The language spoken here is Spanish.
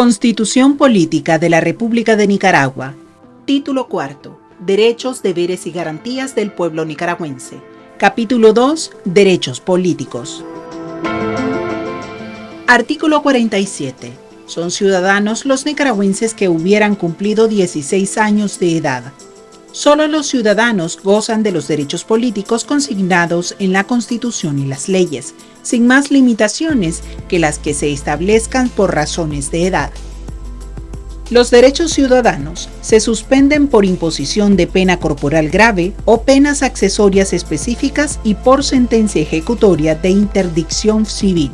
Constitución Política de la República de Nicaragua. Título cuarto. Derechos, deberes y garantías del pueblo nicaragüense. Capítulo 2. Derechos políticos. Artículo 47. Son ciudadanos los nicaragüenses que hubieran cumplido 16 años de edad. Solo los ciudadanos gozan de los derechos políticos consignados en la Constitución y las leyes, sin más limitaciones que las que se establezcan por razones de edad. Los derechos ciudadanos se suspenden por imposición de pena corporal grave o penas accesorias específicas y por sentencia ejecutoria de interdicción civil.